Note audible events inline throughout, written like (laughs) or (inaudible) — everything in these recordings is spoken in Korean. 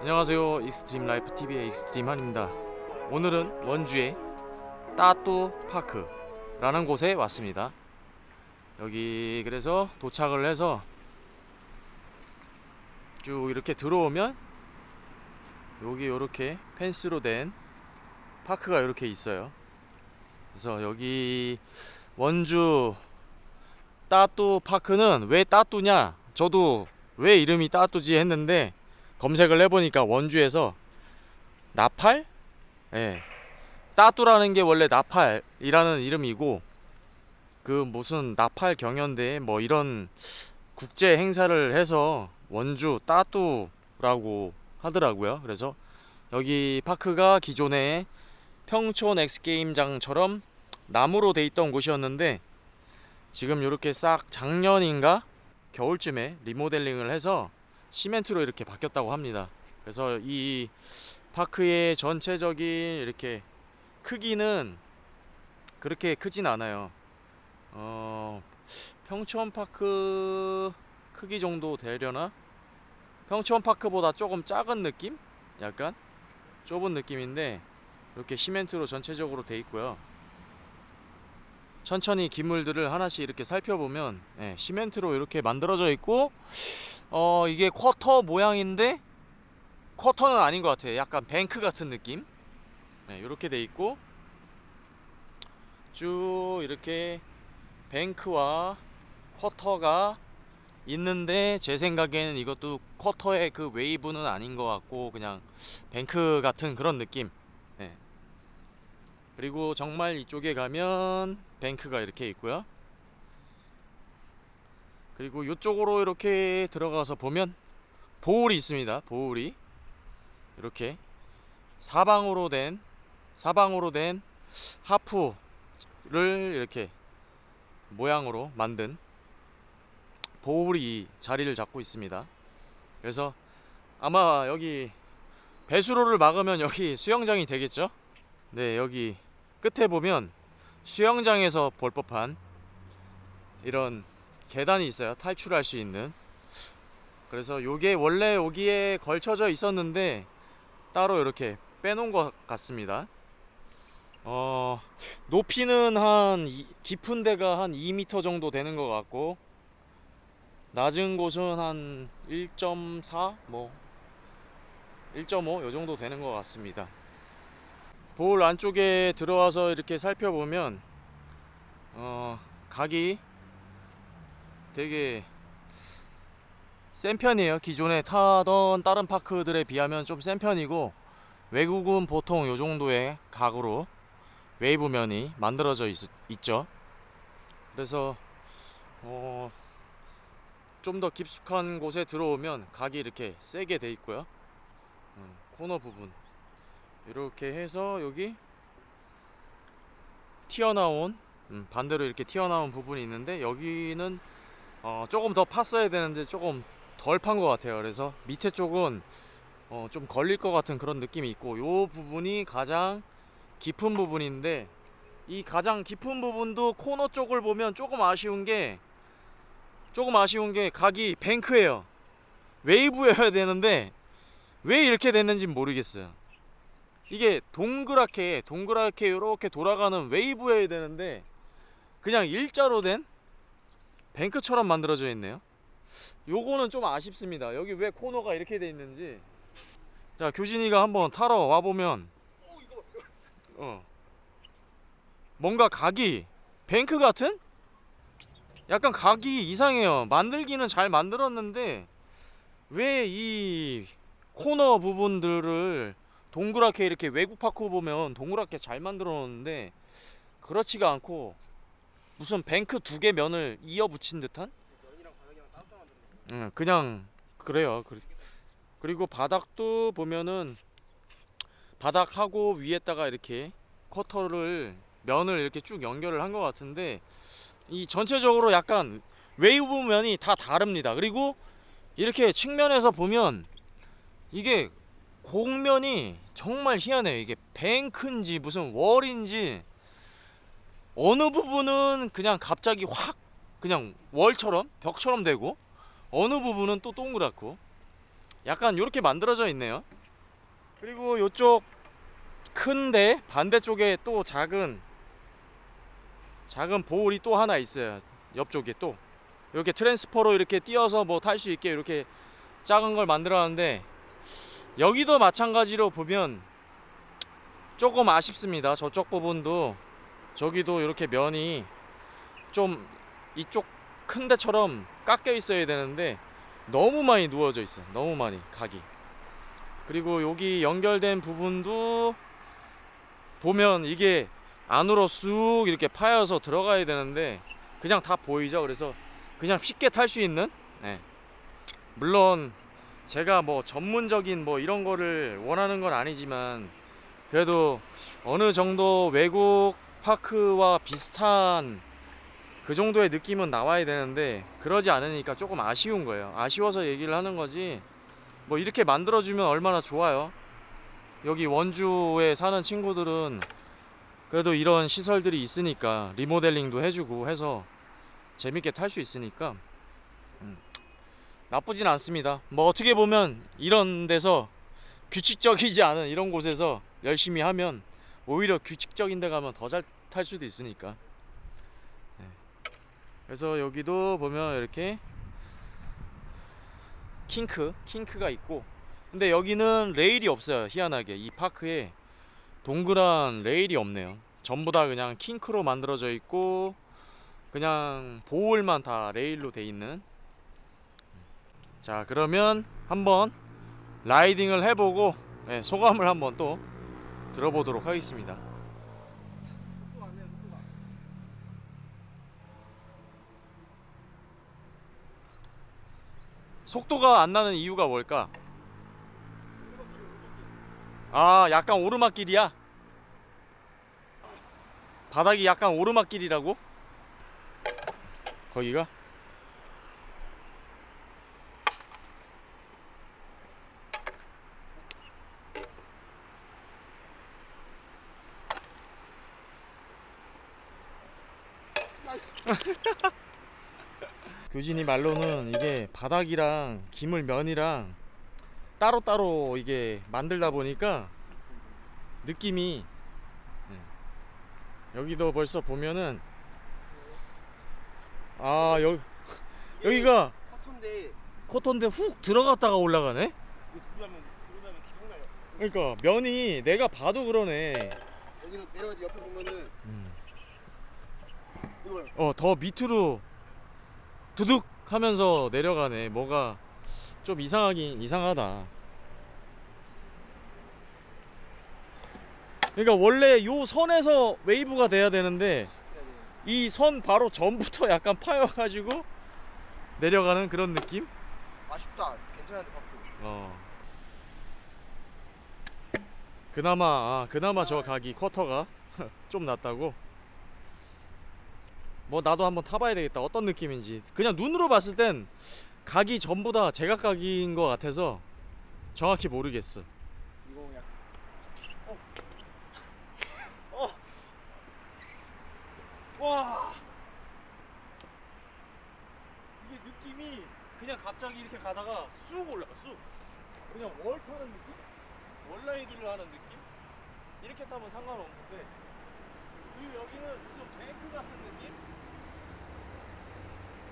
안녕하세요. 익스트림 라이프 TV의 익스트림 한입니다. 오늘은 원주의 따뚜 파크 라는 곳에 왔습니다. 여기 그래서 도착을 해서 쭉 이렇게 들어오면 여기 이렇게 펜스로 된 park가 이렇게 있어요. 그래서 여기 원주 따뚜 파크는 왜 따뚜냐? 저도 왜 이름이 따뚜지 했는데 검색을 해보니까 원주에서 나팔? 예. 따뚜라는 게 원래 나팔이라는 이름이고 그 무슨 나팔 경연대 뭐 이런 국제 행사를 해서 원주 따뚜라고 하더라고요. 그래서 여기 파크가 기존에 평촌 엑스게임장처럼 나무로 돼 있던 곳이었는데 지금 이렇게 싹 작년인가 겨울쯤에 리모델링을 해서 시멘트로 이렇게 바뀌었다고 합니다. 그래서 이 파크의 전체적인 이렇게 크기는 그렇게 크진 않아요. 어, 평촌 파크 크기 정도 되려나? 평촌 파크보다 조금 작은 느낌? 약간 좁은 느낌인데 이렇게 시멘트로 전체적으로 돼 있고요. 천천히 기물들을 하나씩 이렇게 살펴보면 예, 시멘트로 이렇게 만들어져 있고 어 이게 쿼터 모양인데 쿼터는 아닌 것 같아요 약간 뱅크 같은 느낌 네, 이렇게 돼 있고 쭉 이렇게 뱅크와 쿼터가 있는데 제 생각에는 이것도 쿼터의 그 웨이브는 아닌 것 같고 그냥 뱅크 같은 그런 느낌 네. 그리고 정말 이쪽에 가면 뱅크가 이렇게 있고요. 그리고 이쪽으로 이렇게 들어가서 보면 보울이 있습니다. 보울이. 이렇게 사방으로 된 사방으로 된 하프를 이렇게 모양으로 만든 보울이 자리를 잡고 있습니다. 그래서 아마 여기 배수로를 막으면 여기 수영장이 되겠죠? 네 여기 끝에 보면 수영장에서 볼 법한 이런 계단이 있어요. 탈출할 수 있는. 그래서 요게 원래 여기에 걸쳐져 있었는데 따로 이렇게 빼놓은 것 같습니다. 어 높이는 한 이- 깊은 데가 한 2m 정도 되는 것 같고 낮은 곳은 한 1.4 뭐 1.5 요 정도 되는 것 같습니다 볼 안쪽에 들어와서 이렇게 살펴보면 어 각이 되게 센 편이에요. 기존에 타던 다른 파크들에 비하면 좀 센 편이고 외국은 보통 요 정도의 각으로 웨이브면이 만들어져 있, 있죠. 그래서 어, 좀 더 깊숙한 곳에 들어오면 각이 이렇게 세게 돼 있고요. 음, 코너 부분 이렇게 해서 여기 튀어나온 음, 반대로 이렇게 튀어나온 부분이 있는데 여기는 어, 조금 더 팠어야 되는데 조금 덜 판 것 같아요. 그래서 밑에 쪽은 어, 좀 걸릴 것 같은 그런 느낌이 있고 요 부분이 가장 깊은 부분인데 이 가장 깊은 부분도 코너 쪽을 보면 조금 아쉬운 게 조금 아쉬운 게 각이 뱅크예요. 웨이브여야 되는데 왜 이렇게 됐는지 모르겠어요 이게 동그랗게 동그랗게 이렇게 돌아가는 웨이브여야 되는데 그냥 일자로 된 뱅크처럼 만들어져 있네요. 요거는 좀 아쉽습니다. 여기 왜 코너가 이렇게 돼 있는지. 자 교진이가 한번 타러 와보면 어 뭔가 각이 뱅크 같은? 약간 각이 이상해요. 만들기는 잘 만들었는데 왜 이 코너 부분들을 동그랗게 이렇게 외국 파크 보면 동그랗게 잘 만들어 놓는데 그렇지가 않고 무슨 뱅크 두 개 면을 이어 붙인 듯한? 응, 그냥 그래요. 그리- 그리고 바닥도 보면은 바닥하고 위에다가 이렇게 쿼터를 면을 이렇게 쭉 연결을 한 것 같은데 이 전체적으로 약간 웨이브 면이 다 다릅니다. 그리고 이렇게 측면에서 보면 이게 곡면이 정말 희한해요. 이게 뱅크인지 무슨 wall인지 어느 부분은 그냥 갑자기 확 그냥 월처럼 벽처럼 되고 어느 부분은 또 동그랗고 약간 이렇게 만들어져 있네요. 그리고 이쪽 큰데 반대쪽에 또 작은 작은 보울이 또 하나 있어요. 옆쪽에 또 이렇게 트랜스퍼로 이렇게 띄어서 뭐 탈 수 있게 이렇게 작은 걸 만들어놨는데 여기도 마찬가지로 보면 조금 아쉽습니다. 저쪽 부분도 저기도 이렇게 면이 좀 이쪽 큰 데처럼 깎여 있어야 되는데 너무 많이 누워져 있어요. 너무 많이 각이. 그리고 여기 연결된 부분도 보면 이게 안으로 쑥 이렇게 파여서 들어가야 되는데 그냥 다 보이죠. 그래서 그냥 쉽게 탈 수 있는 네. 물론 제가 뭐 전문적인 뭐 이런 거를 원하는 건 아니지만 그래도 어느 정도 외국 파크와 비슷한 그 정도의 느낌은 나와야 되는데 그러지 않으니까 조금 아쉬운 거예요. 아쉬워서 얘기를 하는 거지. 뭐 이렇게 만들어주면 얼마나 좋아요. 여기 원주에 사는 친구들은 그래도 이런 시설들이 있으니까 리모델링도 해주고 해서 재밌게 탈 수 있으니까 음, 나쁘진 않습니다. 뭐 어떻게 보면 이런 데서 규칙적이지 않은 이런 곳에서 열심히 하면 오히려 규칙적인 데 가면 더 잘 탈 수도 있으니까. 네. 그래서 여기도 보면 이렇게 킹크, 킹크가 있고 근데 여기는 레일이 없어요. 희한하게 이 파크에 동그란 레일이 없네요. 전부 다 그냥 킹크로 만들어져 있고 그냥 보울만 다 레일로 돼 있는. 자 그러면 한번 라이딩을 해보고 네, 소감을 한번 또 들어보도록 하겠습니다. 속도가 안 나는 이유가 뭘까? 아, 약간 오르막길이야. 바닥이 약간 오르막길이라고? 거기가? (laughs) 교진이 말로는 이게 바닥이랑 기물 면이랑 따로따로 이게 만들다 보니까 느낌이 예. 여기도 벌써 보면은 아 여기 여기가 커터인데 코턴데 훅 들어갔다가 올라가네? 들어가면 들어가면 기분 나요. 그러니까 면이 내가 봐도 그러네. 여기는 내려가지 옆에 보면은 이거 어 더 밑으로 두둑 하면서 내려가네. 뭐가 좀 이상하긴 이상하다. 그러니까 원래 요 선에서 웨이브가 돼야 되는데 이 선 바로 전부터 약간 파여가지고 내려가는 그런 느낌? 아쉽다. 괜찮은데 park 어. 그나마 아, 그나마 저 각이 쿼터가 (laughs) 좀 낫다고 뭐 나도 한번 타봐야 되겠다. 어떤 느낌인지. 그냥 눈으로 봤을 땐 각이 전부 다 제각각인 것 같아서 정확히 모르겠어. 이거 약간 와. 이게 느낌이 그냥 갑자기 이렇게 가다가 쑥 올라가 쑥. 그냥 월 타는 느낌? 월라이드를 하는 느낌? 이렇게 타면 상관없는데 그리고 여기는 무슨 뱅크 같은 느낌?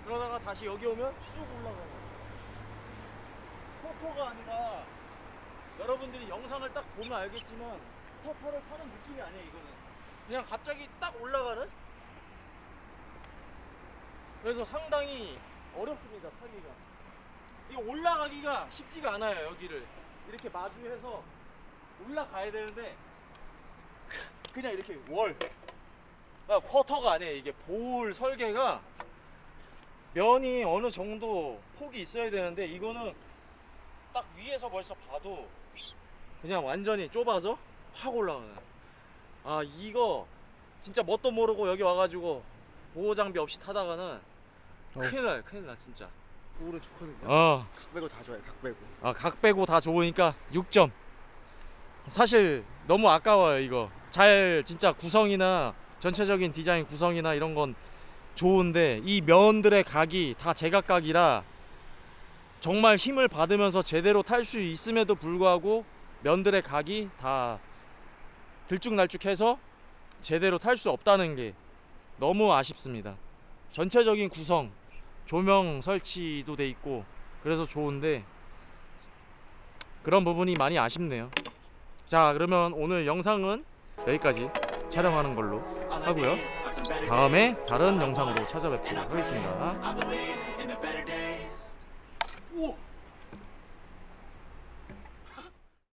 그러다가 다시 여기 오면 쑥 올라가고 포토가 아니라 여러분들이 영상을 딱 보면 알겠지만 포토를 타는 느낌이 아니에요 이거는. 그냥 갑자기 딱 올라가는? 그래서 상당히 어렵습니다 타기가. 이거 올라가기가 쉽지가 않아요 여기를. 이렇게 마주해서 올라가야 되는데 그냥 이렇게 월 아, 쿼터가 아니에요 이게 보울 설계가 면이 어느 정도 폭이 있어야 되는데 이거는 딱 위에서 벌써 봐도 그냥 완전히 좁아서 확 올라가는 아 이거 진짜 뭣도 모르고 여기 와가지고 보호 장비 없이 타다가는 큰일 나요 큰일 나 진짜 볼은 좋거든요 어. 각 빼고 다 좋아요 각 빼고 아, 각 빼고 다 좋으니까 6점. 사실 너무 아까워요, 이거. 잘 진짜 구성이나 전체적인 디자인 구성이나 이런 건 좋은데 이 면들의 각이 다 제각각이라 정말 힘을 받으면서 제대로 탈 수 있음에도 불구하고 면들의 각이 다 들쭉날쭉해서 제대로 탈 수 없다는 게 너무 아쉽습니다. 전체적인 구성, 조명 설치도 돼 있고 그래서 좋은데 그런 부분이 많이 아쉽네요. 자, 그러면 오늘 영상은 여기까지 촬영하는 걸로 하고요. 다음에 다른 영상으로 찾아뵙도록 하겠습니다.